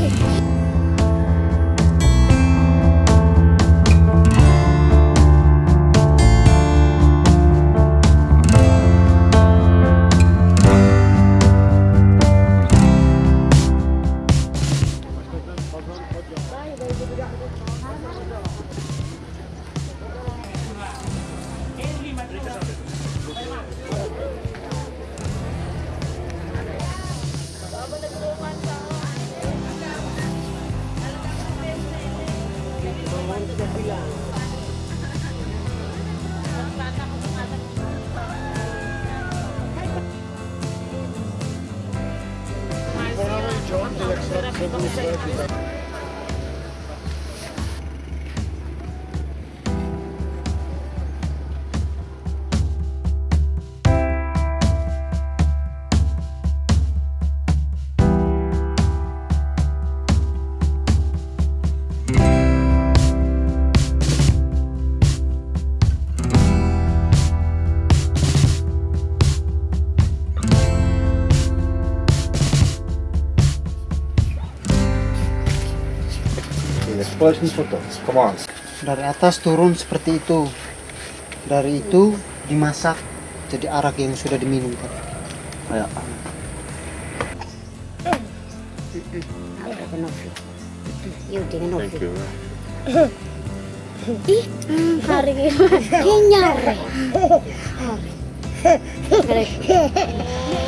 Hey! Some photo. Come on. Dari atas turun seperti itu. Dari itu dimasak jadi arak yang sudah diminum tadi. Dengan Thank you. Ih, hari ini nyari. Hari.